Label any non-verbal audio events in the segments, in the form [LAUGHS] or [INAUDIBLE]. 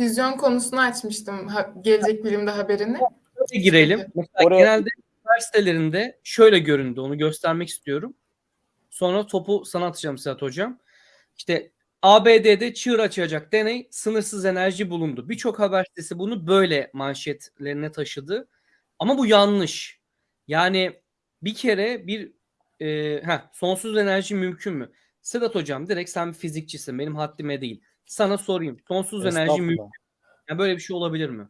füzyon konusunu açmıştım ha, gelecek bilimde haberini. Oraya girelim. Mesela Oraya- genelde üniversitelerinde şöyle göründü. Onu göstermek istiyorum. Sonra topu sana atacağım Sedat Hocam. İşte ABD'de çığır açacak deney sınırsız enerji bulundu. Birçok haber sitesi bunu böyle manşetlerine taşıdı. Ama bu yanlış. Yani bir kere bir e, heh, sonsuz enerji mümkün mü? Sedat Hocam direkt sen bir fizikçisin. Benim haddime değil. Sana sorayım. Sonsuz enerji mümkün. Yani böyle bir şey olabilir mi?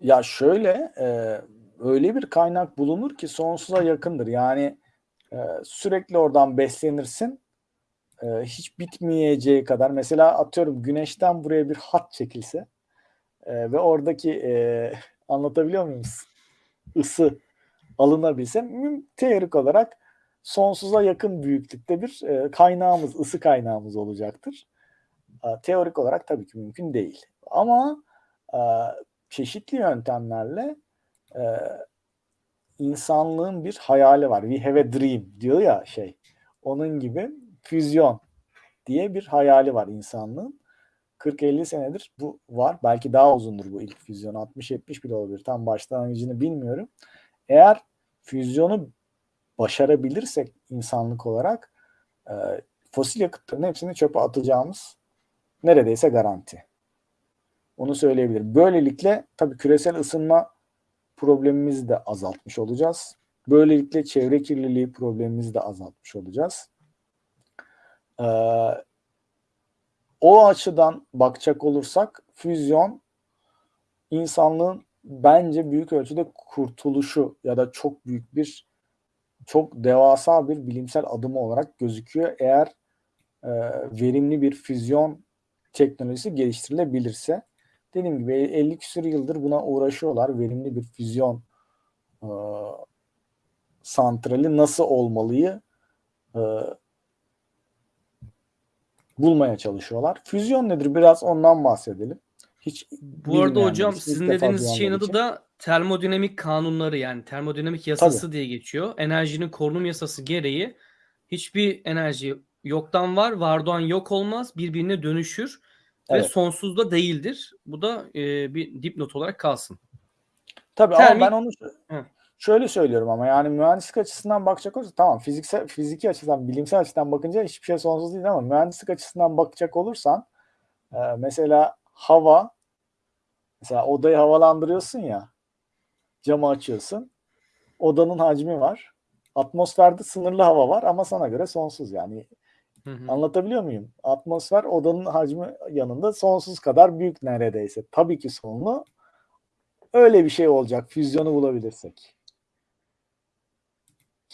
Ya şöyle e, öyle bir kaynak bulunur ki sonsuza yakındır. Yani e, sürekli oradan beslenirsin. E, hiç bitmeyeceği kadar. Mesela atıyorum güneşten buraya bir hat çekilse e, ve oradaki e, [LAUGHS] anlatabiliyor muyum? Isı alınabilse teorik olarak sonsuza yakın büyüklükte bir e, kaynağımız, ısı kaynağımız olacaktır. Teorik olarak tabii ki mümkün değil. Ama e, çeşitli yöntemlerle e, insanlığın bir hayali var. We have a dream diyor ya şey. Onun gibi füzyon diye bir hayali var insanlığın. 40-50 senedir bu var. Belki daha uzundur bu ilk füzyon. 60-70 bile olabilir. Tam başlangıcını bilmiyorum. Eğer füzyonu başarabilirsek insanlık olarak e, fosil yakıtların hepsini çöpe atacağımız neredeyse garanti. Onu söyleyebilirim. Böylelikle tabii küresel ısınma problemimizi de azaltmış olacağız. Böylelikle çevre kirliliği problemimizi de azaltmış olacağız. Ee, o açıdan bakacak olursak füzyon insanlığın bence büyük ölçüde kurtuluşu ya da çok büyük bir çok devasa bir bilimsel adımı olarak gözüküyor. Eğer e, verimli bir füzyon teknolojisi geliştirilebilirse. Dediğim gibi 50 küsur yıldır buna uğraşıyorlar. Verimli bir füzyon e, santrali nasıl olmalıyı e, bulmaya çalışıyorlar. Füzyon nedir? Biraz ondan bahsedelim. Hiç Bu arada hocam sizin dediğiniz şeyin adı da termodinamik kanunları yani termodinamik yasası diye geçiyor. Enerjinin korunum yasası gereği hiçbir enerji yoktan var, vardan yok olmaz, birbirine dönüşür ve Evet. sonsuz da değildir. Bu da e, bir dipnot olarak kalsın. Tabii Termik- ama ben onu Hı. şöyle söylüyorum ama yani mühendislik açısından bakacak olursa tamam fiziksel fiziki açıdan bilimsel açıdan bakınca hiçbir şey sonsuz değil ama mühendislik açısından bakacak olursan e, mesela hava mesela odayı havalandırıyorsun ya camı açıyorsun odanın hacmi var atmosferde sınırlı hava var ama sana göre sonsuz yani Hı hı. Anlatabiliyor muyum? Atmosfer odanın hacmi yanında sonsuz kadar büyük neredeyse. Tabii ki sonlu. Öyle bir şey olacak füzyonu bulabilirsek.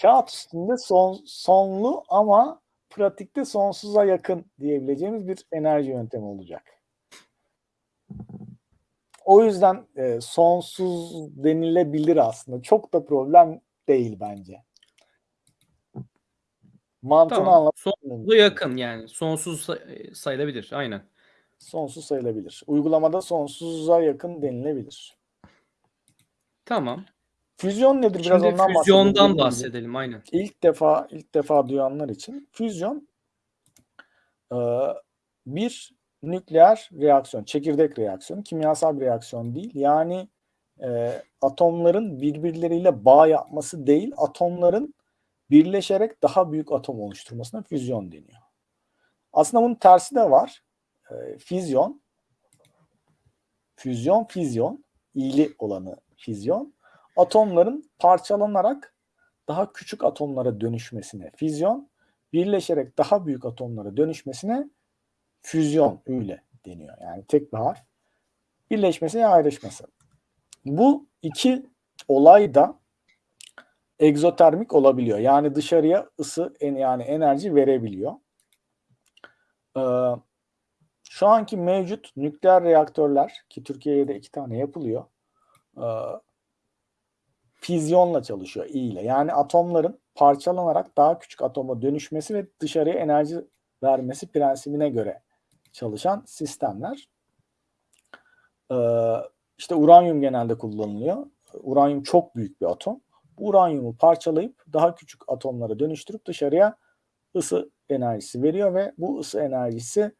Kağıt üstünde son, sonlu ama pratikte sonsuza yakın diyebileceğimiz bir enerji yöntemi olacak. O yüzden e, sonsuz denilebilir aslında. Çok da problem değil bence. Mantığını Tamam. anlat Sonsuza yakın yani. Sonsuz say- sayılabilir. Aynen. sonsuz sayılabilir. Uygulamada sonsuza yakın denilebilir. Tamam. Füzyon nedir? Biraz Şimdi ondan füzyondan bahsedelim. bahsedelim. Aynen. İlk defa ilk defa duyanlar için füzyon e, bir nükleer reaksiyon, çekirdek reaksiyonu, kimyasal bir reaksiyon değil. Yani e, atomların birbirleriyle bağ yapması değil, atomların birleşerek daha büyük atom oluşturmasına füzyon deniyor. Aslında bunun tersi de var. E, füzyon, füzyon, füzyon, iyili olanı füzyon. Atomların parçalanarak daha küçük atomlara dönüşmesine füzyon, birleşerek daha büyük atomlara dönüşmesine füzyon öyle deniyor. Yani tek bir harf. Birleşmesi ya ayrışması. Bu iki olay da egzotermik olabiliyor. Yani dışarıya ısı yani enerji verebiliyor. Ee, şu anki mevcut nükleer reaktörler ki Türkiye'de iki tane yapılıyor. Ee, füzyonla çalışıyor I ile. Yani atomların parçalanarak daha küçük atoma dönüşmesi ve dışarıya enerji vermesi prensibine göre çalışan sistemler. Ee, işte uranyum genelde kullanılıyor. Uranyum çok büyük bir atom. Uranyumu parçalayıp daha küçük atomlara dönüştürüp dışarıya ısı enerjisi veriyor ve bu ısı enerjisi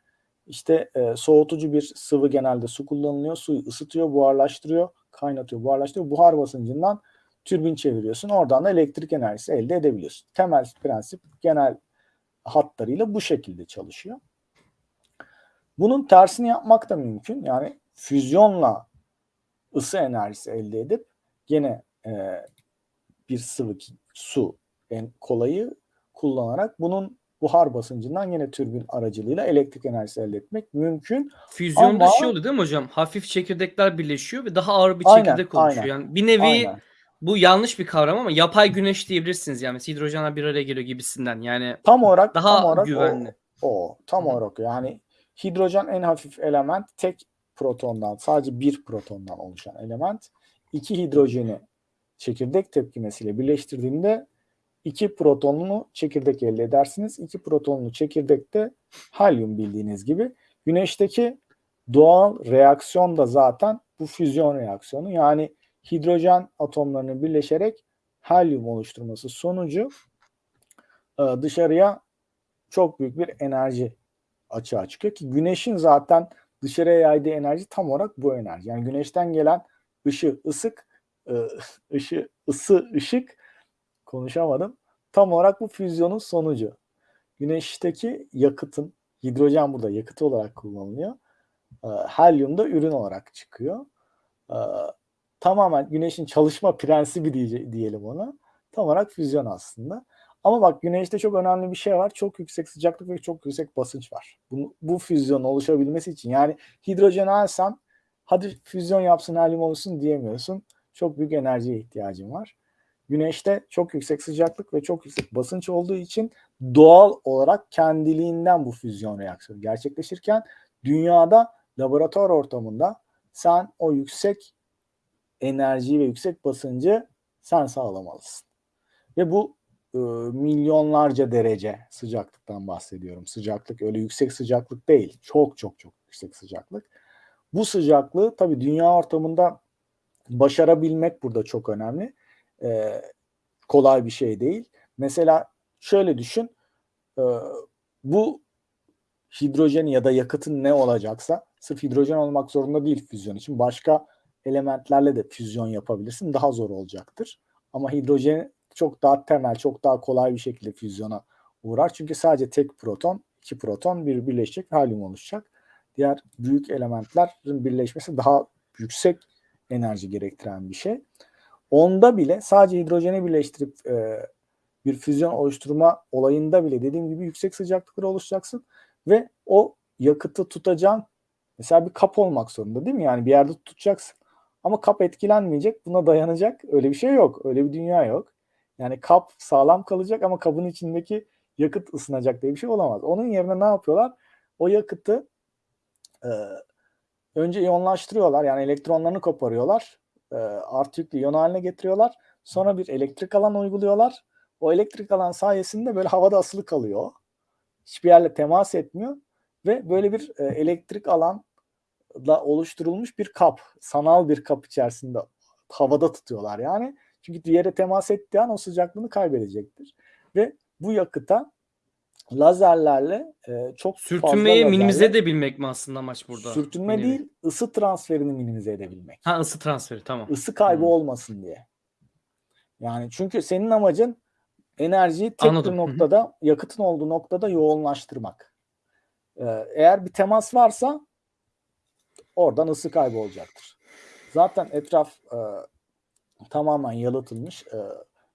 İşte e, soğutucu bir sıvı genelde su kullanılıyor. Suyu ısıtıyor, buharlaştırıyor, kaynatıyor, buharlaştırıyor. Buhar basıncından türbin çeviriyorsun. Oradan da elektrik enerjisi elde edebiliyorsun. Temel prensip genel hatlarıyla bu şekilde çalışıyor. Bunun tersini yapmak da mümkün. Yani füzyonla ısı enerjisi elde edip gene e, bir sıvı su en kolayı kullanarak bunun buhar basıncından yine türbin aracılığıyla elektrik enerjisi elde etmek mümkün. Füzyonda Ama- şey oluyor değil mi hocam? Hafif çekirdekler birleşiyor ve daha ağır bir Aynen, çekirdek oluşuyor. aynen. Yani bir nevi Aynen. bu yanlış bir kavram ama yapay güneş diyebilirsiniz yani. Mesela hidrojenler bir araya geliyor gibisinden. Yani Tam olarak daha tam olarak güvenli. O, o tam Hı olarak yani hidrojen en hafif element tek protondan sadece bir protondan oluşan element. İki hidrojeni çekirdek tepkimesiyle birleştirdiğinde iki protonlu çekirdek elde edersiniz. İki protonlu çekirdekte helyum bildiğiniz gibi. Güneşteki doğal reaksiyon da zaten bu füzyon reaksiyonu. Yani hidrojen atomlarının birleşerek helyum oluşturması sonucu e, dışarıya çok büyük bir enerji açığa çıkıyor ki güneşin zaten dışarıya yaydığı enerji tam olarak bu enerji. Yani güneşten gelen ışı, ısık, ışı, ısı, ışık konuşamadım. Tam olarak bu füzyonun sonucu. Güneşteki yakıtın, hidrojen burada yakıt olarak kullanılıyor. E, Helyum da ürün olarak çıkıyor. E, Tamamen güneşin çalışma prensibi diye, diyelim ona. Tam olarak füzyon aslında. Ama bak güneşte çok önemli bir şey var. Çok yüksek sıcaklık ve çok yüksek basınç var. Bu, bu füzyonun oluşabilmesi için yani hidrojen alsan hadi füzyon yapsın helyum olsun diyemiyorsun. Çok büyük enerjiye ihtiyacın var. Güneşte çok yüksek sıcaklık ve çok yüksek basınç olduğu için doğal olarak kendiliğinden bu füzyon reaksiyonu gerçekleşirken dünyada laboratuvar ortamında sen o yüksek enerjiyi ve yüksek basıncı sen sağlamalısın. Ve bu e, milyonlarca derece sıcaklıktan bahsediyorum. Sıcaklık öyle yüksek sıcaklık değil. Çok çok çok yüksek sıcaklık. Bu sıcaklığı tabii dünya ortamında başarabilmek burada çok önemli. E, kolay bir şey değil. Mesela şöyle düşün. e, bu hidrojen ya da yakıtın ne olacaksa sırf hidrojen olmak zorunda değil füzyon için. Başka elementlerle de füzyon yapabilirsin. Daha zor olacaktır. Ama hidrojen çok daha temel, çok daha kolay bir şekilde füzyona uğrar. Çünkü sadece tek proton, iki proton bir birleşecek, helyum oluşacak. Diğer büyük elementlerin birleşmesi daha yüksek enerji gerektiren bir şey. Onda bile sadece hidrojeni birleştirip e, bir füzyon oluşturma olayında bile dediğim gibi yüksek sıcaklıklara oluşacaksın ve o yakıtı tutacağın mesela bir kap olmak zorunda değil mi? Yani bir yerde tutacaksın. Ama kap etkilenmeyecek, buna dayanacak. Öyle bir şey yok. Öyle bir dünya yok. Yani kap sağlam kalacak ama kabın içindeki yakıt ısınacak diye bir şey olamaz. Onun yerine ne yapıyorlar? O yakıtı e, önce iyonlaştırıyorlar. Yani elektronlarını koparıyorlar. E, artı yüklü iyon haline getiriyorlar. Sonra bir elektrik alan uyguluyorlar. O elektrik alan sayesinde böyle havada asılı kalıyor. Hiçbir yerle temas etmiyor. Ve böyle bir e, elektrik alanla oluşturulmuş bir kap. Sanal bir kap içerisinde havada tutuyorlar yani. Çünkü diğere temas ettiği an o sıcaklığını kaybedecektir. Ve bu yakıta lazerlerle e, çok Sürtünmeyi fazla minimize lazerle, edebilmek mi aslında amaç burada? Sürtünme nevi. değil, ısı transferini minimize edebilmek. Ha ısı transferi tamam. Isı kaybı Hmm. olmasın diye. Yani çünkü senin amacın enerjiyi tek Anladım. bir noktada, yakıtın olduğu noktada yoğunlaştırmak. Ee, eğer bir temas varsa oradan ısı kaybı olacaktır. Zaten etraf e, tamamen yalıtılmış e,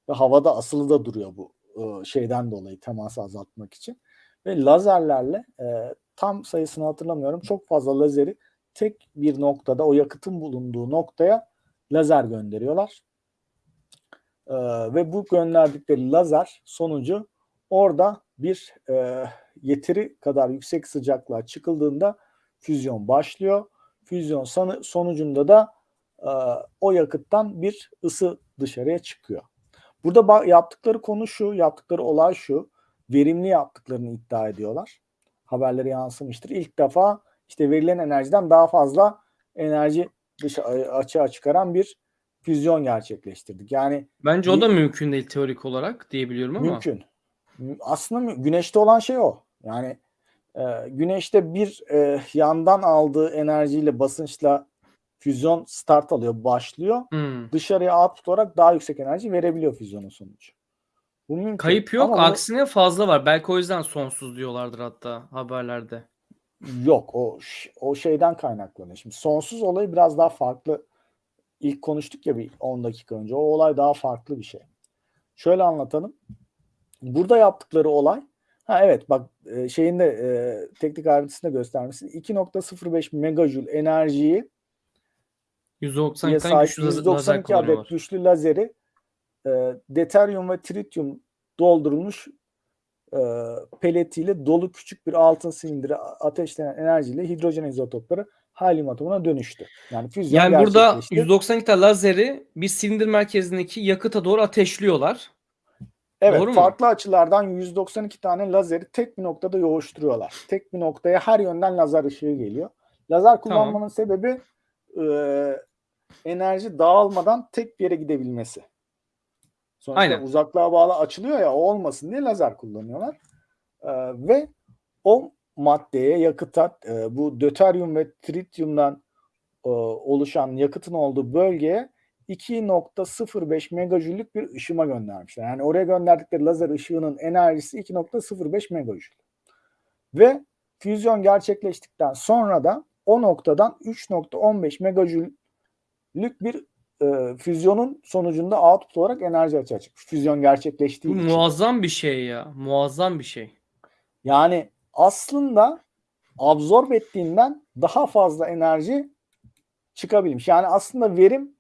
ve havada asılı da duruyor bu e, şeyden dolayı teması azaltmak için. Ve lazerlerle e, tam sayısını hatırlamıyorum çok fazla lazeri tek bir noktada o yakıtın bulunduğu noktaya lazer gönderiyorlar. E, ve bu gönderdikleri lazer sonucu orada bir e, yeteri kadar yüksek sıcaklığa çıkıldığında füzyon başlıyor. Füzyon sonucunda da e, o yakıttan bir ısı dışarıya çıkıyor. Burada yaptıkları konu şu, yaptıkları olay şu. Verimli yaptıklarını iddia ediyorlar. Haberlere yansımıştır. İlk defa işte verilen enerjiden daha fazla enerji dışa açığa çıkaran bir füzyon gerçekleştirdik. Yani Bence o da mümkün değil teorik olarak diyebiliyorum ama. mümkün. Mü- Aslında güneşte olan şey o. Yani Ee, güneşte bir e, yandan aldığı enerjiyle basınçla füzyon start alıyor, başlıyor. Hmm. Dışarıya output olarak daha yüksek enerji verebiliyor füzyonun sonucu. Bu mümkün. Kayıp yok. Ama Aksine fazla var. Belki o yüzden sonsuz diyorlardır hatta haberlerde. Yok o o şeyden kaynaklanıyor. Şimdi sonsuz olayı biraz daha farklı. İlk konuştuk ya bir 10 dakika önce. O olay daha farklı bir şey. Şöyle anlatalım. Burada yaptıkları olay ha evet bak e, şeyin de e, teknik ayrıntısında göstermişsin. 2.05 megajoule enerjiyi 190'dan sahip güçlü lazer 192 adet güçlü lazeri e, deuteryum ve tritium doldurulmuş e, peletiyle dolu küçük bir altın silindire ateşlenen enerjiyle hidrojen izotopları helyum atomuna dönüştü. Yani füzyon Yani burada gerçekleşti. 192 tane lazeri bir silindir merkezindeki yakıta doğru ateşliyorlar. Evet, Doğru mu? farklı açılardan 192 tane lazeri tek bir noktada yoğuşturuyorlar. Tek bir noktaya her yönden lazer ışığı geliyor. Lazer kullanmanın sebebi e, enerji dağılmadan tek bir yere gidebilmesi. Sonuçta Aynen. uzaklığa bağlı açılıyor ya o olmasın diye lazer kullanıyorlar. E, ve o maddeye yakıta e, bu döteryum ve trityumdan e, oluşan yakıtın olduğu bölgeye 2.05 megajüllük bir ışıma göndermişler. Yani oraya gönderdikleri lazer ışığının enerjisi 2.05 megajoule. Ve füzyon gerçekleştikten sonra da o noktadan 3.15 megajüllük bir e, füzyonun sonucunda output olarak enerji açığa çıkmış. Füzyon Bu gerçekleştiği için. muazzam bir şey ya. Muazzam bir şey. Yani aslında absorb ettiğinden daha fazla enerji çıkabilmiş. Yani aslında verim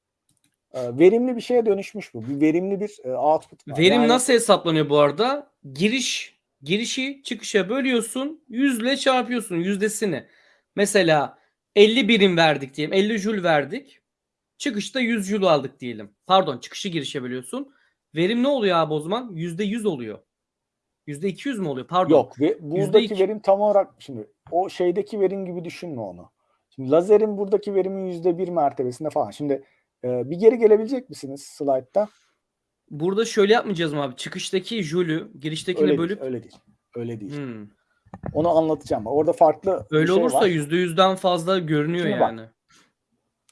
e, verimli bir şeye dönüşmüş bu. Bir verimli bir e, output var. Verim Yani nasıl hesaplanıyor bu arada? Giriş girişi çıkışa bölüyorsun. Yüzle çarpıyorsun yüzdesini. Mesela 50 birim verdik diyelim. 50 jül verdik. Çıkışta 100 jül aldık diyelim. Pardon çıkışı girişe bölüyorsun. Verim ne oluyor abi o zaman? %100 oluyor. %200 mü oluyor? Pardon. Yok ve buradaki iki. verim tam olarak şimdi o şeydeki verim gibi düşünme onu. Şimdi lazerin buradaki verimi yüzde bir mertebesinde falan. Şimdi e, bir geri gelebilecek misiniz slaytta? Burada şöyle yapmayacağız mı abi? Çıkıştaki jülü giriştekine Öyle bölüp değil, öyle değil. Öyle değil. Hmm. Onu anlatacağım. Orada farklı Öyle şey olursa var. %100'den fazla görünüyor Şimdi bak. yani.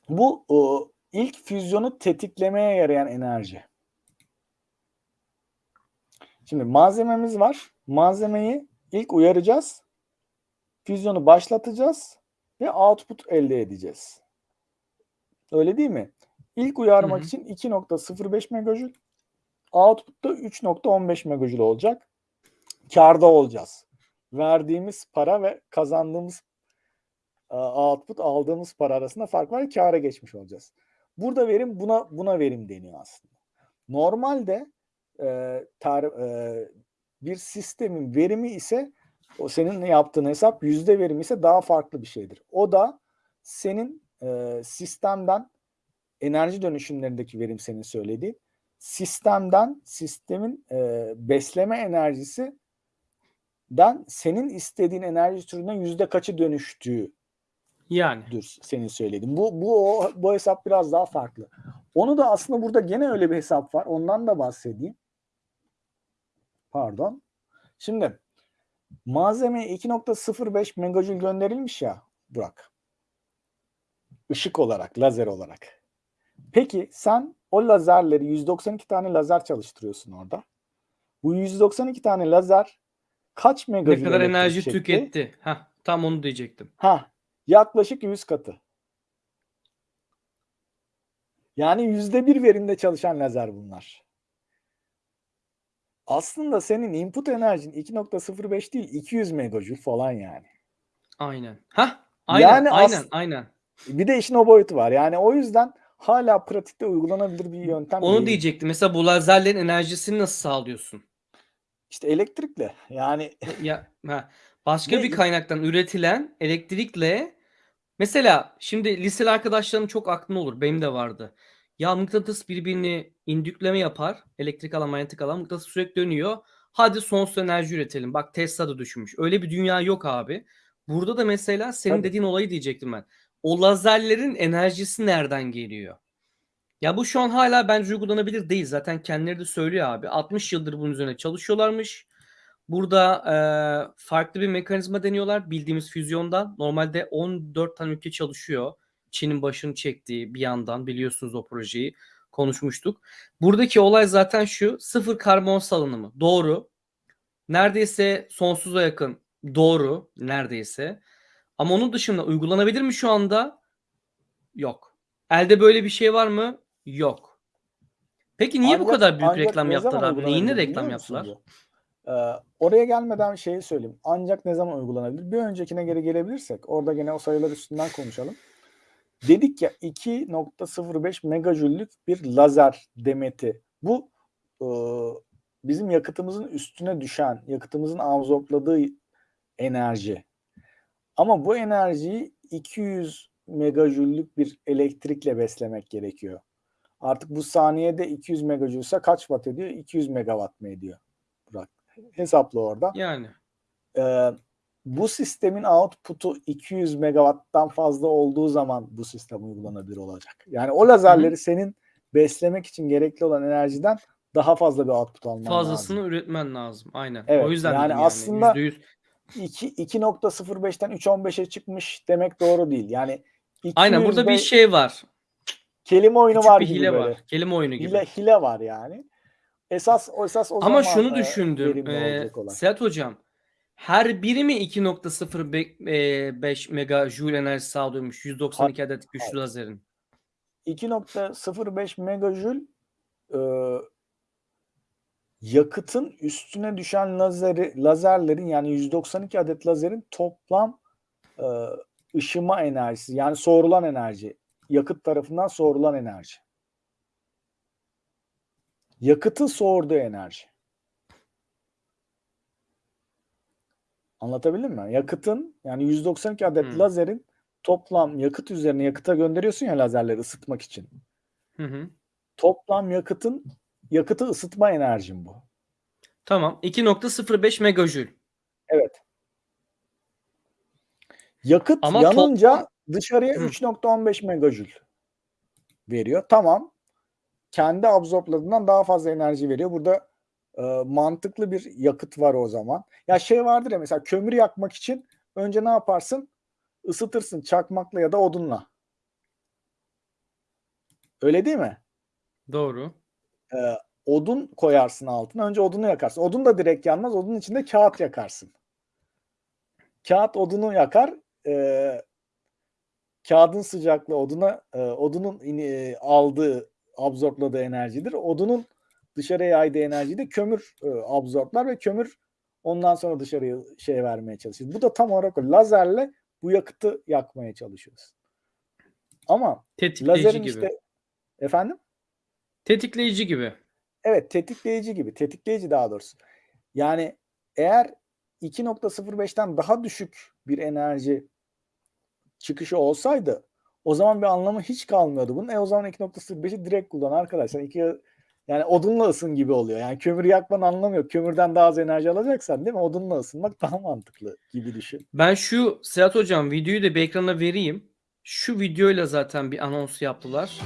Bu o, ilk füzyonu tetiklemeye yarayan enerji. Şimdi malzememiz var. Malzemeyi ilk uyaracağız. Füzyonu başlatacağız ve output elde edeceğiz. Öyle değil mi? İlk uyarmak Hı hı. için 2.05 megajoule, output'ta 3.15 megajoule olacak. Karda olacağız. Verdiğimiz para ve kazandığımız e, output aldığımız para arasında fark var. Kâra geçmiş olacağız. Burada verim buna buna verim deniyor aslında. Normalde e, tar- e, bir sistemin verimi ise o senin yaptığın hesap yüzde verim ise daha farklı bir şeydir. O da senin e, sistemden enerji dönüşümlerindeki verim senin söylediğin sistemden sistemin e, besleme enerjisi den senin istediğin enerji türünden yüzde kaçı dönüştüğü Yani. Dur senin söylediğin. Bu bu o- bu hesap biraz daha farklı. Onu da aslında burada gene öyle bir hesap var. Ondan da bahsedeyim. Pardon. Şimdi malzemeye 2.05 megajoule gönderilmiş ya Burak. Işık olarak, lazer olarak. Peki sen o lazerleri 192 tane lazer çalıştırıyorsun orada. Bu 192 tane lazer kaç Ne megajoule kadar enerji çekti? tüketti. Heh, tam onu diyecektim. Ha, yaklaşık 100 katı. Yani yüzde bir verimde çalışan lazer bunlar. Aslında senin input enerjin 2.05 değil 200 megajoule falan yani. Aynen. Hah, aynen, Yani aynen, aynen. Bir de işin o boyutu var. Yani o yüzden hala pratikte uygulanabilir bir yöntem Onu değil. diyecektim. Mesela bu lazerlerin enerjisini nasıl sağlıyorsun? İşte elektrikle. Yani Ya ha, başka Ve- bir kaynaktan üretilen elektrikle mesela şimdi liseli arkadaşlarım çok aklında olur. Benim de vardı. Ya mıknatıs birbirini indükleme yapar. Elektrik alan, manyetik alan. Mıknatıs sürekli dönüyor. Hadi sonsuz enerji üretelim. Bak Tesla da düşünmüş. Öyle bir dünya yok abi. Burada da mesela senin Tabii. dediğin olayı diyecektim ben. O lazerlerin enerjisi nereden geliyor? Ya bu şu an hala bence uygulanabilir değil. Zaten kendileri de söylüyor abi. 60 yıldır bunun üzerine çalışıyorlarmış. Burada e, farklı bir mekanizma deniyorlar bildiğimiz füzyondan. Normalde 14 tane ülke çalışıyor. Çin'in başını çektiği bir yandan biliyorsunuz o projeyi konuşmuştuk. Buradaki olay zaten şu sıfır karbon salınımı doğru. Neredeyse sonsuza yakın doğru neredeyse. Ama onun dışında uygulanabilir mi şu anda? Yok. Elde böyle bir şey var mı? Yok. Peki niye bu Ancak- kadar büyük reklam yaptılar abi? Neyini reklam yaptılar? bu? Ee, oraya gelmeden şeyi söyleyeyim. Ancak ne zaman uygulanabilir? Bir öncekine geri gelebilirsek orada gene o sayılar üstünden konuşalım. Dedik ya 2.05 megajüllük bir lazer demeti. Bu e, bizim yakıtımızın üstüne düşen, yakıtımızın absorpladığı enerji. Ama bu enerjiyi 200 megajüllük bir elektrikle beslemek gerekiyor. Artık bu saniyede 200 megajülse kaç watt ediyor? 200 megawatt mı ediyor? Burak. Hesapla orada. Yani. Ee, bu sistemin output'u 200 megawatttan fazla olduğu zaman bu sistem uygulanabilir olacak. Yani o lazerleri senin beslemek için gerekli olan enerjiden daha fazla bir output alman Fazlasını lazım. üretmen lazım. Aynen. Evet, o yüzden yani dedim aslında- %100 2 2.05'ten 3.15'e çıkmış demek doğru değil. Yani Aynen burada bir 200 şey var. kelime oyunu Küçük var bir gibi hile böyle. var. Kelime oyunu gibi. Hile, hile var yani. Esas esas o Ama zaman şunu e, düşündüm. olay. Sedat hocam her biri mi 2.05 megajoule enerji sağlıyormuş 192 adet güçlü hayır. lazerin? 2.05 megajül e, yakıtın üstüne düşen lazeri, lazerlerin yani 192 adet lazerin toplam e, ışıma enerjisi yani soğurulan enerji. Yakıt tarafından soğurulan enerji. Yakıtın soğurduğu enerji. Anlatabildim mi? Yakıtın yani 192 adet Hmm. lazerin toplam yakıt üzerine yakıta gönderiyorsun ya lazerleri ısıtmak için. Hı hı. Toplam yakıtın yakıtı ısıtma enerjim bu. Tamam. 2.05 megajoule. Evet. Yakıt Ama yanınca toplam- dışarıya Hı. 3.15 megajül veriyor. Tamam. Kendi absorbladığından daha fazla enerji veriyor. Burada e, mantıklı bir yakıt var o zaman. Ya şey vardır ya mesela kömür yakmak için önce ne yaparsın? Isıtırsın çakmakla ya da odunla. Öyle değil mi? Doğru. e, odun koyarsın altına. Önce odunu yakarsın. Odun da direkt yanmaz. Odunun içinde kağıt yakarsın. Kağıt odunu yakar. E, kağıdın sıcaklığı oduna e, odunun e, aldığı absorpladığı enerjidir. Odunun dışarıya yaydığı enerjiyi de kömür e, absorblar ve kömür ondan sonra dışarıya şey vermeye çalışır. Bu da tam olarak o. lazerle bu yakıtı yakmaya çalışıyoruz. Ama Tetikleyici lazerin gibi. işte efendim Tetikleyici gibi. Evet tetikleyici gibi. Tetikleyici daha doğrusu. Yani eğer 2.05'ten daha düşük bir enerji çıkışı olsaydı o zaman bir anlamı hiç kalmıyordu bunun. E o zaman 2.05'i direkt kullan arkadaşlar. İki, yani odunla ısın gibi oluyor. Yani kömür yakmanın anlamı yok. Kömürden daha az enerji alacaksan değil mi? Odunla ısınmak daha mantıklı gibi düşün. Ben şu Sedat hocam videoyu da bir ekrana vereyim. Şu videoyla zaten bir anons yaptılar.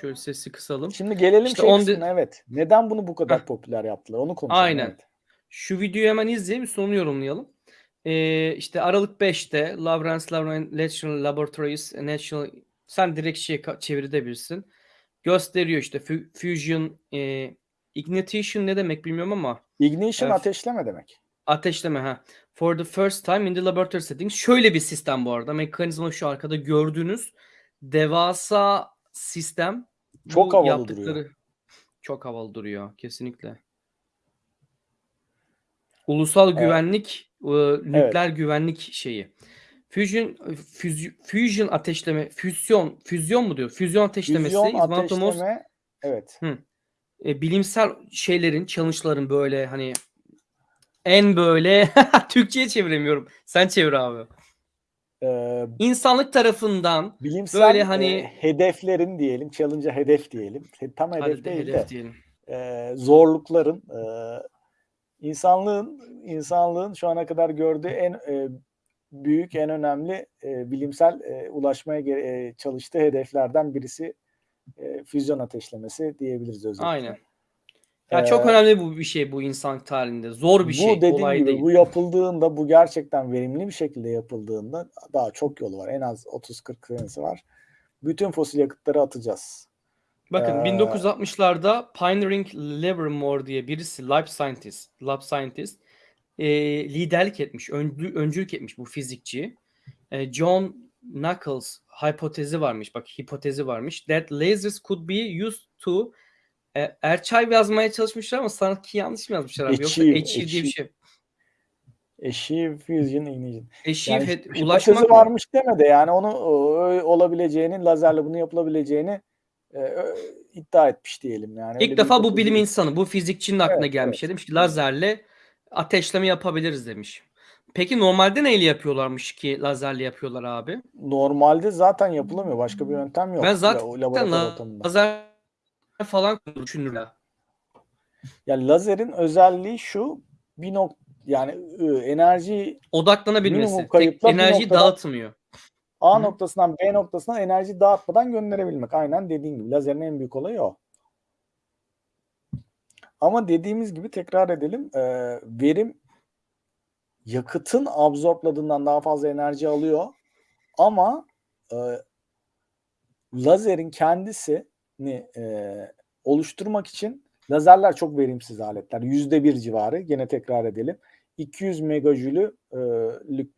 Şöyle sesi kısalım. Şimdi gelelim İşte şey on kısmına evet. Neden bunu bu kadar Heh. popüler yaptılar? Onu konuşalım. Aynen. evet. Şu videoyu hemen izleyelim sonra yorumlayalım. Ee, işte Aralık 5'te Lawrence Lauren National Laboratories National sen direkt şey çevirebilirsin. Gösteriyor işte fu- fusion e, ignition ne demek bilmiyorum ama Ignition Evet. ateşleme demek. ateşleme ha. For the first time in the laboratory settings. Şöyle bir sistem bu arada. Mekanizma şu arkada gördüğünüz devasa sistem. Çok Bu havalı yaptıkları duruyor. çok havalı duruyor kesinlikle. Ulusal Evet. güvenlik, e, nükleer güvenlik şeyi. Fusion füzy- fusion ateşleme, füzyon, füzyon mu diyor? Füzyon ateşlemesi Füzyon the most ateşleme evet. e, bilimsel şeylerin, challenge'ların böyle hani en böyle [LAUGHS] Türkçe'ye çeviremiyorum. Sen çevir abi. Ee, İnsanlık tarafından bilimsel Böyle e, hani- hedeflerin diyelim, challenge'a hedef diyelim. Tam hedef hadi değil hedef de diyelim. e, zorlukların e, insanlığın insanlığın şu ana kadar gördüğü en e, büyük, en önemli e, bilimsel e, ulaşmaya e, çalıştığı hedeflerden birisi e, füzyon ateşlemesi diyebiliriz özellikle. Aynen. Ya Ee, çok önemli bu bir şey bu insan tarihinde. Zor bir şey. bu dediğim gibi değil. bu yapıldığında bu gerçekten verimli bir şekilde yapıldığında daha çok yolu var. En az 30-40 senesi var. Bütün fosil yakıtları atacağız. Bakın Ee, 1960'larda Pioneering Livermore diye birisi lab scientist, lab scientist e, liderlik etmiş, öncü- öncülük etmiş bu fizikçi. E, John Knuckles hipotezi varmış. Bak hipotezi varmış. That lasers could be used to e, Erçay yazmaya çalışmışlar ama sanki yanlış mı yazmışlar abi? Yoksa Achieve, achieve diye bir şey. Achieve Fusion Ignition. Achieve Yani hipotezi ulaşmak mı? varmış deme de yani onu e, olabileceğini, lazerle bunu yapılabileceğini e, iddia etmiş diyelim. Yani öyle İlk bir defa bu bilim insanı, bu fizikçinin aklına Evet, gelmiş. evet. Demiş ki lazerle ateşleme yapabiliriz demiş. Peki normalde neyle yapıyorlarmış ki lazerle yapıyorlar abi? Normalde zaten yapılamıyor. Başka bir yöntem yok. ben la- zaten laboratuvar ortamında. lazer falan düşünürler. Yani lazerin özelliği şu bir nok yani e, enerji Odaklanabilmesi. Tek enerjiyi dağıtmıyor. A Hı. noktasından B noktasına enerji dağıtmadan gönderebilmek. Aynen dediğin gibi. Lazerin en büyük olayı o. Ama dediğimiz gibi tekrar edelim. e, verim yakıtın absorbladığından daha fazla enerji alıyor. Ama e, lazerin kendisini e, oluşturmak için lazerler çok verimsiz aletler. Yüzde bir civarı. Gene tekrar edelim. 200 megajülük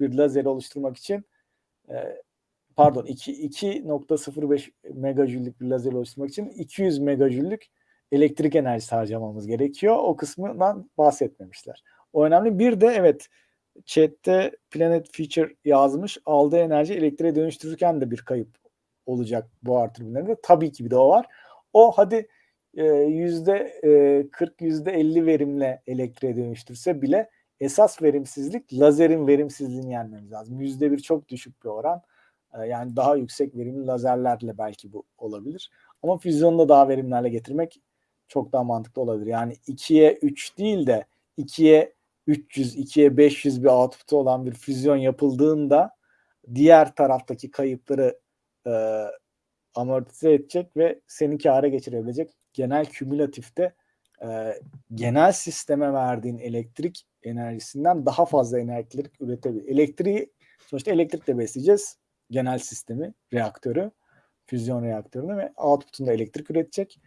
bir lazeri oluşturmak için e, pardon 2 2.05 megajüllük bir lazer oluşturmak için 200 megajüllük elektrik enerjisi harcamamız gerekiyor. O kısmından bahsetmemişler. O önemli. Bir de evet chatte Planet Future yazmış. Aldığı enerji elektriğe dönüştürürken de bir kayıp olacak buhar türbinlerinde. Tabii ki bir de o var. O hadi e, yüzde e, 40 yüzde 50 verimle elektriğe dönüştürse bile esas verimsizlik lazerin verimsizliğini yenmemiz lazım. Yüzde bir çok düşük bir oran. E, Yani daha yüksek verimli lazerlerle belki bu olabilir. Ama füzyonu da daha verimli hale getirmek çok daha mantıklı olabilir. Yani 2'ye 3 değil de 2'ye 300, 2'ye 500 bir output'u olan bir füzyon yapıldığında diğer taraftaki kayıpları e, amortize edecek ve seni kâra geçirebilecek genel kümülatifte e, genel sisteme verdiğin elektrik enerjisinden daha fazla elektrik üretebilir. Elektriği sonuçta elektrikle besleyeceğiz genel sistemi, reaktörü, füzyon reaktörünü ve output'unda elektrik üretecek.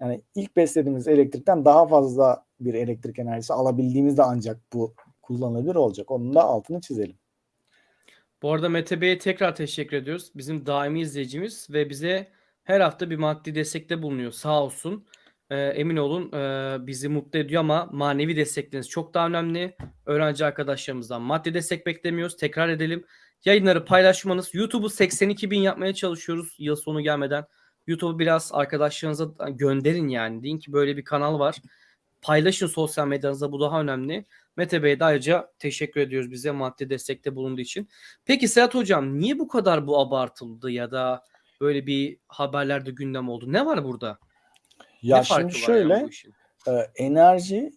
Yani ilk beslediğimiz elektrikten daha fazla bir elektrik enerjisi alabildiğimizde ancak bu kullanılabilir olacak. Onun da altını çizelim. Bu arada Mete Bey'e tekrar teşekkür ediyoruz. Bizim daimi izleyicimiz ve bize her hafta bir maddi destekte bulunuyor. Sağ olsun. Ee, emin olun e, bizi mutlu ediyor ama manevi destekleriniz çok daha önemli. Öğrenci arkadaşlarımızdan maddi destek beklemiyoruz. Tekrar edelim. Yayınları paylaşmanız. YouTube'u 82 bin yapmaya çalışıyoruz yıl sonu gelmeden. YouTube'u biraz arkadaşlarınıza gönderin yani. Deyin ki böyle bir kanal var. Paylaşın sosyal medyanızda bu daha önemli. Mete Bey'e de ayrıca teşekkür ediyoruz bize maddi destekte bulunduğu için. Peki Serhat Hocam niye bu kadar bu abartıldı ya da böyle bir haberlerde gündem oldu? Ne var burada? Ya ne şimdi şöyle yani e, enerji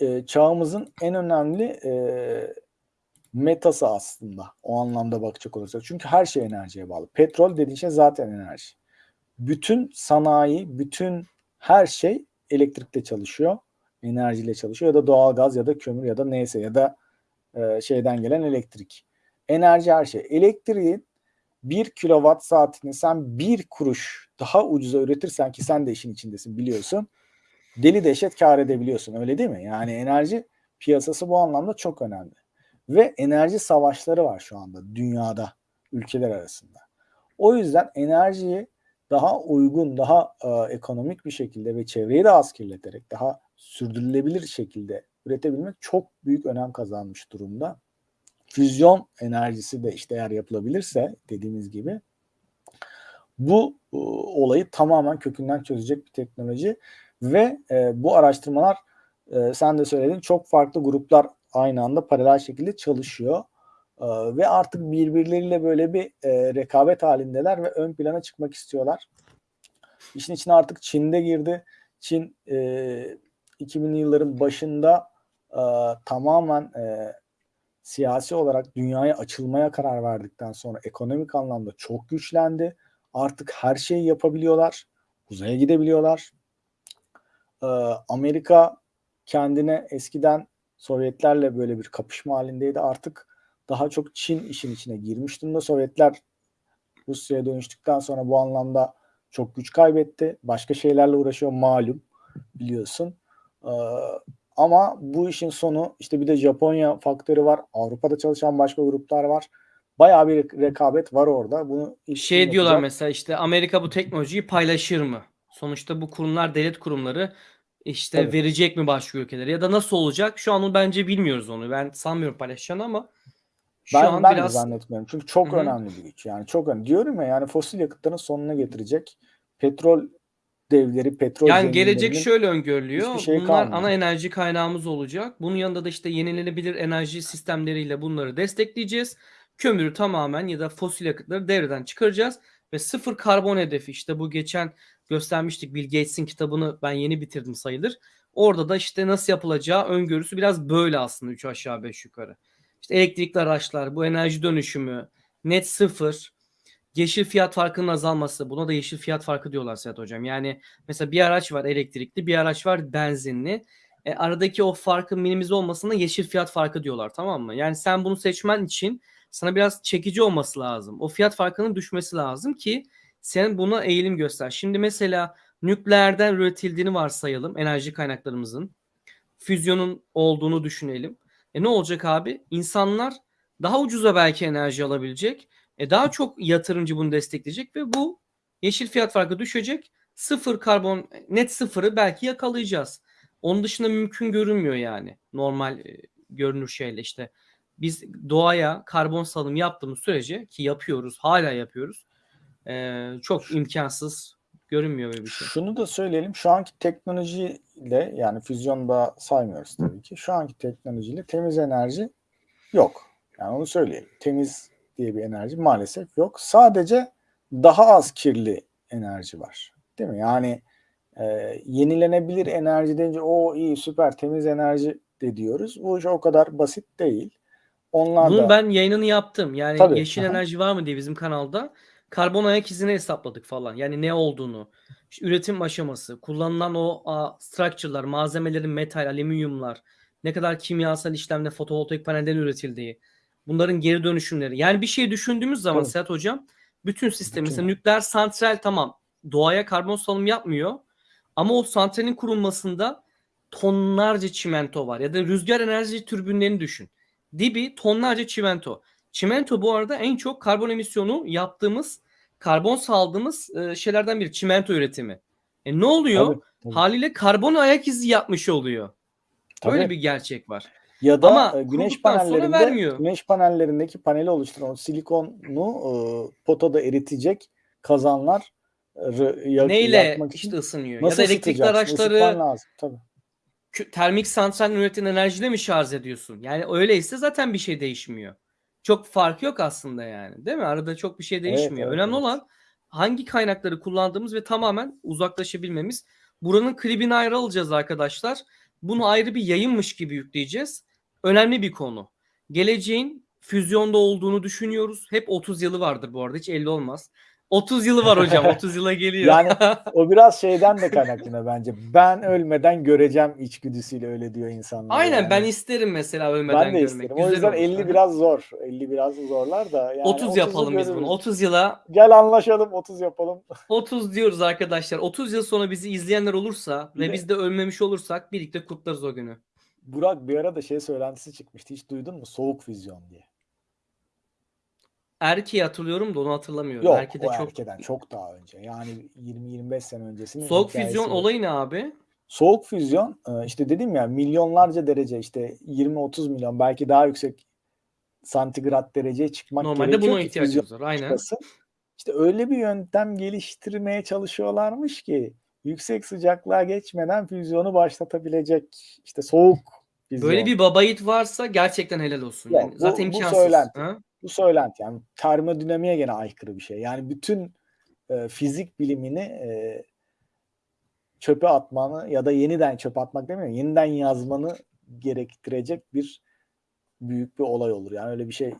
e, çağımızın en önemli e, metası aslında o anlamda bakacak olursak. Çünkü her şey enerjiye bağlı. Petrol dediğin şey zaten enerji. Bütün sanayi, bütün her şey elektrikle çalışıyor. Enerjiyle çalışıyor ya da doğalgaz ya da kömür ya da neyse ya da e, şeyden gelen elektrik. Enerji her şey. Elektriğin 1 kilowatt saatini sen bir kuruş daha ucuza üretirsen ki sen de işin içindesin biliyorsun. Deli dehşet kar edebiliyorsun öyle değil mi? Yani enerji piyasası bu anlamda çok önemli. Ve enerji savaşları var şu anda dünyada ülkeler arasında. O yüzden enerjiyi daha uygun, daha e, ekonomik bir şekilde ve çevreyi de az kirleterek daha sürdürülebilir şekilde üretebilmek çok büyük önem kazanmış durumda. Füzyon enerjisi de işte eğer yapılabilirse dediğimiz gibi bu e, olayı tamamen kökünden çözecek bir teknoloji ve e, bu araştırmalar e, sen de söyledin çok farklı gruplar aynı anda paralel şekilde çalışıyor E, ve artık birbirleriyle böyle bir e, rekabet halindeler ve ön plana çıkmak istiyorlar. İşin içine artık Çin'de girdi. Çin e, 2000'li yılların başında e, tamamen e, siyasi olarak dünyaya açılmaya karar verdikten sonra ekonomik anlamda çok güçlendi. Artık her şeyi yapabiliyorlar. Uzaya gidebiliyorlar. Ee, Amerika kendine eskiden Sovyetlerle böyle bir kapışma halindeydi. Artık daha çok Çin işin içine girmiş durumda. Sovyetler Rusya'ya dönüştükten sonra bu anlamda çok güç kaybetti. Başka şeylerle uğraşıyor malum biliyorsun. Ee, ama bu işin sonu işte bir de Japonya faktörü var. Avrupa'da çalışan başka gruplar var. Bayağı bir rekabet var orada. Bunu Şey diyorlar yapacak? mesela işte Amerika bu teknolojiyi paylaşır mı? Sonuçta bu kurumlar devlet kurumları işte Tabii. verecek mi başka ülkelere ya da nasıl olacak? Şu an onu bence bilmiyoruz onu. Ben sanmıyorum paylaşacağını ama şu Ben, an ben de biraz zannetmiyorum. Çünkü çok Hı hı. önemli bir güç. Yani çok önemli. Diyorum ya yani fosil yakıtların sonuna getirecek. Petrol devleri, petrol yani gelecek şöyle öngörülüyor. şey Bunlar kalmayacak. ana enerji kaynağımız olacak. Bunun yanında da işte yenilenebilir enerji sistemleriyle bunları destekleyeceğiz. Kömürü tamamen ya da fosil yakıtları devreden çıkaracağız ve sıfır karbon hedefi işte bu geçen göstermiştik Bill Gates'in kitabını ben yeni bitirdim sayılır. Orada da işte nasıl yapılacağı öngörüsü biraz böyle aslında 3 aşağı 5 yukarı. İşte elektrikli araçlar, bu enerji dönüşümü, net sıfır, yeşil fiyat farkının azalması. Buna da yeşil fiyat farkı diyorlar Sedat Hocam. Yani mesela bir araç var elektrikli, bir araç var benzinli. E, aradaki o farkın minimize olmasına yeşil fiyat farkı diyorlar tamam mı? Yani sen bunu seçmen için sana biraz çekici olması lazım. O fiyat farkının düşmesi lazım ki sen buna eğilim göster. Şimdi mesela nükleerden üretildiğini varsayalım enerji kaynaklarımızın. Füzyonun olduğunu düşünelim. E ne olacak abi? İnsanlar daha ucuza belki enerji alabilecek. E daha çok yatırımcı bunu destekleyecek ve bu yeşil fiyat farkı düşecek. Sıfır karbon net sıfırı belki yakalayacağız. Onun dışında mümkün görünmüyor yani. Normal e, görünür şeyle işte. Biz doğaya karbon salım yaptığımız sürece ki yapıyoruz, hala yapıyoruz. E, çok imkansız görünmüyor böyle bir şey. Şunu da söyleyelim. Şu anki teknolojiyle yani füzyonu da saymıyoruz tabii ki. Şu anki teknolojiyle temiz enerji yok. Yani onu söyleyelim. Temiz diye bir enerji maalesef yok. Sadece daha az kirli enerji var. Değil mi? Yani e, yenilenebilir enerji deyince o iyi süper temiz enerji de diyoruz. Bu iş o kadar basit değil. Onlar Bunun da ben yayınını yaptım. Yani Tabii, yeşil enerji var mı diye bizim kanalda. Karbon ayak izini hesapladık falan. Yani ne olduğunu, işte üretim aşaması, kullanılan o a, structure'lar, malzemelerin metal, alüminyumlar, ne kadar kimyasal işlemle fotovoltaik panelden üretildiği, bunların geri dönüşümleri. Yani bir şey düşündüğümüz zaman Tabii. Sedat Hocam, bütün sistem Bütün. mesela nükleer santral tamam doğaya karbon salım yapmıyor ama o santralin kurulmasında tonlarca çimento var ya da rüzgar enerji türbinlerini düşün. Dibi tonlarca çimento. Çimento bu arada en çok karbon emisyonu yaptığımız, karbon saldığımız e, şeylerden biri çimento üretimi. E ne oluyor? Tabii, tabii. Haliyle karbon ayak izi yapmış oluyor. Tabii. bir gerçek var. Ya da Ama e, güneş panellerinde vermiyor. güneş panellerindeki paneli oluşturan silikonu e, potada eritecek kazanlar e, yak- Neyle yakmak için işte ısınıyor? Ya nasıl da elektrikli araçları lazım tabii. termik santralin üretilen enerjiyle mi şarj ediyorsun? Yani öyleyse zaten bir şey değişmiyor. Çok fark yok aslında yani. Değil mi? Arada çok bir şey Evet, değişmiyor. evet, Önemli evet. olan hangi kaynakları kullandığımız ve tamamen uzaklaşabilmemiz. Buranın klibini ayrı alacağız arkadaşlar. Bunu ayrı bir yayınmış gibi yükleyeceğiz. Önemli bir konu. Geleceğin füzyonda olduğunu düşünüyoruz. Hep 30 yılı vardır bu arada. Hiç 50 olmaz. 30 yılı var hocam. 30 yıla geliyor. Yani [LAUGHS] o biraz şeyden de kaynaklanıyor bence. Ben ölmeden göreceğim içgüdüsüyle öyle diyor insanlar. Aynen yani. ben isterim mesela ölmeden ben de görmek. isterim. Güzel o yüzden olur. 50 Aha. biraz zor. 50 biraz zorlar da. Yani 30 30'u yapalım biz bunu. görürüz. 30 yıla Gel anlaşalım 30 yapalım. [LAUGHS] 30 diyoruz arkadaşlar. 30 yıl sonra bizi izleyenler olursa ve biz de ölmemiş olursak birlikte kutlarız o günü. Burak bir ara da şey söylentisi çıkmıştı. Hiç duydun mu? Soğuk füzyon diye. Erkeği hatırlıyorum da onu hatırlamıyorum. Yok Erkeği de o çok erkeden çok daha önce. Yani 20-25 sene öncesinin soğuk füzyon o. olayı ne abi? Soğuk füzyon e, işte dedim ya milyonlarca derece işte 20-30 milyon belki daha yüksek santigrat dereceye çıkmak Normalde gerekiyor buna ki ihtiyacımız var. Aynen. çıkasın. İşte öyle bir yöntem geliştirmeye çalışıyorlarmış ki yüksek sıcaklığa geçmeden füzyonu başlatabilecek işte soğuk füzyon. Böyle bir baba yiğit varsa gerçekten helal olsun. Yok, Yani bu- zaten bu imkansız. söylenti. Ha? Bu söylenti yani termodinamiğe gene aykırı bir şey. Yani bütün e, fizik bilimini e, çöpe atmanı ya da yeniden çöpe atmak demiyorum. Yeniden yazmanı gerektirecek bir büyük bir olay olur. Yani öyle bir şey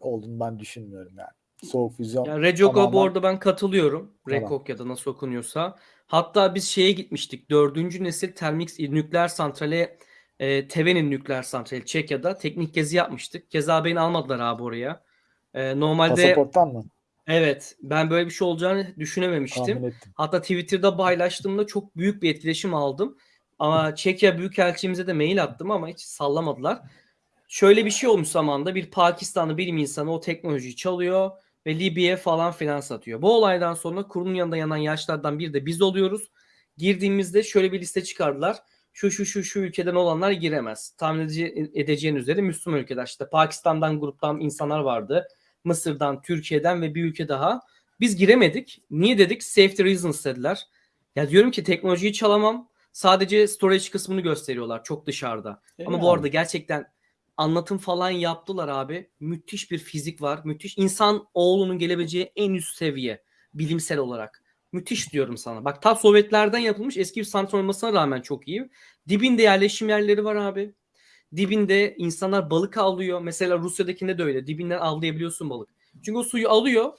olduğunu ben düşünmüyorum yani. Soğuk füzyon Yani Recok'a bu tamamen- arada ben katılıyorum. Rekok ya da nasıl okunuyorsa. Hatta biz şeye gitmiştik. Dördüncü nesil termik nükleer santrale e, Tevenin nükleer santrali Çekya'da teknik gezi yapmıştık. Keza beni almadılar abi oraya. E, normalde Pasaporttan mı? evet ben böyle bir şey olacağını düşünememiştim. Hatta Twitter'da paylaştığımda çok büyük bir etkileşim aldım. Ama Çekya Büyükelçimize de mail attım ama hiç sallamadılar. Şöyle bir şey olmuş zamanda bir Pakistanlı bilim insanı o teknolojiyi çalıyor ve Libya'ya falan filan satıyor. Bu olaydan sonra kurunun yanında yanan yaşlardan biri de biz oluyoruz. Girdiğimizde şöyle bir liste çıkardılar. Şu şu şu şu ülkeden olanlar giremez. Tahmin edece- edeceğin üzere Müslüman ülkeler. İşte Pakistan'dan gruptan insanlar vardı. Mısır'dan, Türkiye'den ve bir ülke daha. Biz giremedik. Niye dedik? Safety reasons dediler. Ya diyorum ki teknolojiyi çalamam. Sadece storage kısmını gösteriyorlar çok dışarıda. Ama bu Yani. arada gerçekten anlatım falan yaptılar abi. Müthiş bir fizik var. Müthiş insan oğlunun gelebileceği en üst seviye bilimsel olarak. Müthiş diyorum sana. Bak ta Sovyetlerden yapılmış eski bir santral olmasına rağmen çok iyi. Dibinde yerleşim yerleri var abi. Dibinde insanlar balık avlıyor. Mesela Rusya'dakinde de öyle. Dibinden avlayabiliyorsun balık. Çünkü o suyu alıyor,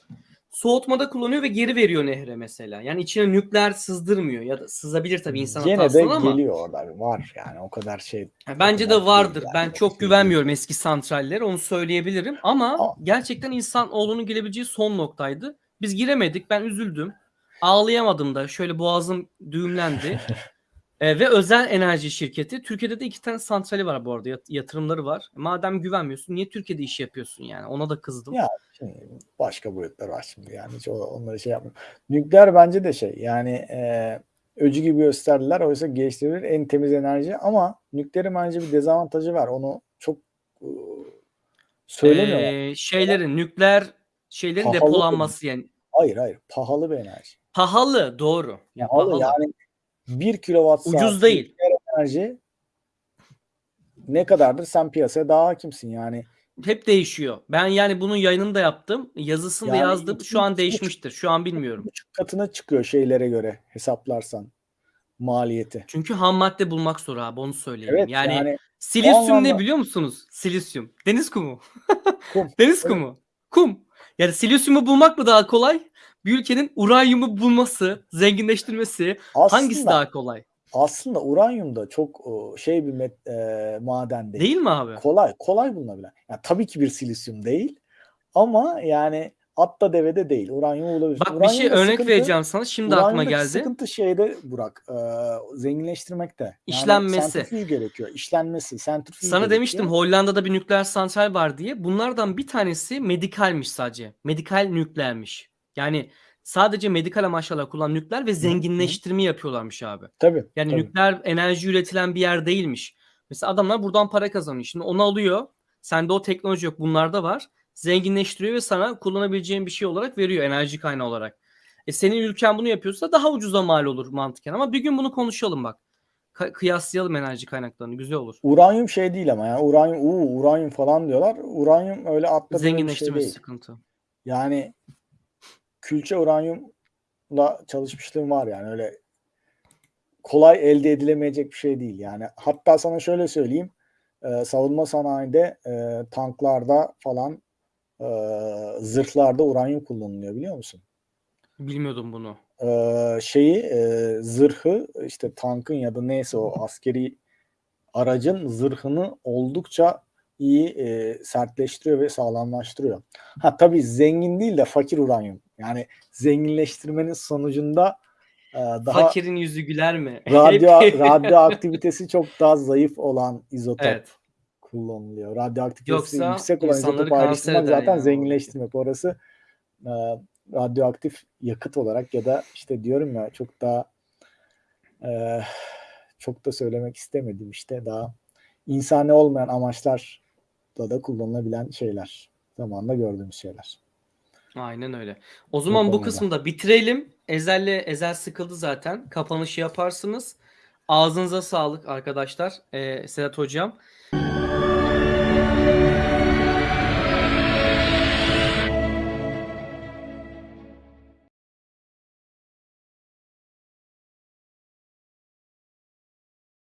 soğutmada kullanıyor ve geri veriyor nehre mesela. Yani içine nükleer sızdırmıyor ya da sızabilir tabii insan Gene de ama. geliyor orada. Var yani o kadar şey. Bence kadar de vardır. değil yani. Ben çok Şey güvenmiyorum eski santrallere. Onu söyleyebilirim. Ama Ama- gerçekten insan oğlunun girebileceği son noktaydı. Biz giremedik. Ben üzüldüm. Ağlayamadım da. Şöyle boğazım düğümlendi. [LAUGHS] E, ve özel enerji şirketi. Türkiye'de de iki tane santrali var bu arada. yat- Yatırımları var. Madem güvenmiyorsun niye Türkiye'de iş yapıyorsun yani? Ona da kızdım. Ya Şimdi başka boyutlar var şimdi yani hiç onları şey yapmıyorum. Nükleer bence de şey yani e, öcü gibi gösterdiler oysa geliştirilir en temiz enerji ama nükleerin bence bir dezavantajı var onu çok e, söylemiyorlar. E, şeylerin nükleer şeylerin Pahalı depolanması yani. Hayır hayır pahalı bir enerji. Pahalı doğru. Ya, Pahalı, pahalı. yani 1 kilowatt saat Ucuz değil. enerji ne kadardır sen piyasaya daha hakimsin yani. Hep değişiyor. Ben yani bunun yayınını da yaptım. Yazısını da Yani yazdım. iki- Şu an iki değişmiştir. Şu an bilmiyorum. Katına çıkıyor şeylere göre hesaplarsan maliyeti. Çünkü ham madde bulmak zor abi onu söyleyeyim. Evet yani, yani silisyum anlamda- ne biliyor musunuz? Silisyum. Deniz kumu. kum. [LAUGHS] Deniz Evet. kumu. Kum. Yani silisyumu bulmak mı daha kolay? Bir ülkenin uranyumu bulması, zenginleştirmesi Aslında, hangisi daha kolay? aslında uranyum da çok o, şey bir met, e, maden değil. Değil mi abi? Kolay kolay bulunabilen. Yani tabii ki bir silisyum değil ama yani atta devede değil. Uranyum bulabilirsin. Bak bir şey örnek sıkıntı- vereceğim sana. Şimdi aklıma geldi. Sıkıntı şeyde Burak. E, zenginleştirmekte. Yani İşlenmesi. sentrifüj gerekiyor. İşlenmesi. Sentrifüj Sana gerekiyor. demiştim Hollanda'da bir nükleer santral var diye. Bunlardan bir tanesi medikalmiş sadece. Medikal nükleermiş. Yani sadece medikal amaçlarla kullanılan nükleer ve zenginleştirme yapıyorlarmış abi. Tabii. Yani tabii. nükleer enerji üretilen bir yer değilmiş. Mesela adamlar buradan para kazanıyor. Şimdi onu alıyor. Sende o teknoloji yok. Bunlarda var. Zenginleştiriyor ve sana kullanabileceğin bir şey olarak veriyor enerji kaynağı olarak. E senin ülken bunu yapıyorsa daha ucuza mal olur mantıken. Ama bir gün bunu konuşalım bak. Kıyaslayalım enerji kaynaklarını. Güzel olur. Uranyum şey değil ama yani uranyum uu, uranyum falan diyorlar. Uranyum öyle atla bir şey değil. sıkıntı. Yani külçe uranyumla çalışmışlığım var yani öyle kolay elde edilemeyecek bir şey değil. Yani hatta sana şöyle söyleyeyim e, savunma sanayinde e, tanklarda falan e, zırhlarda uranyum kullanılıyor biliyor musun? Bilmiyordum bunu. E, şeyi e, zırhı işte tankın ya da neyse o askeri aracın zırhını oldukça iyi e, sertleştiriyor ve sağlamlaştırıyor. Ha tabii zengin değil de fakir uranyum. Yani zenginleştirmenin sonucunda e, daha Fakirin yüzü güler mi? [LAUGHS] radyo [LAUGHS] radyoaktivitesi çok daha zayıf olan izotop evet. kullanılıyor. Radyoaktivitesi Yoksa yüksek olan izotopu ayrıştırmak zaten yani. zenginleştirmek. Orası e, radyoaktif yakıt olarak ya da işte diyorum ya çok daha e, çok da söylemek istemedim işte daha insani olmayan amaçlarla da kullanılabilen şeyler. Zamanla gördüğümüz şeyler. Aynen öyle. O zaman bu konuda. kısmı bitirelim. Ezel'le Ezel sıkıldı zaten. Kapanışı yaparsınız. Ağzınıza sağlık arkadaşlar. Ee, Sedat Hocam.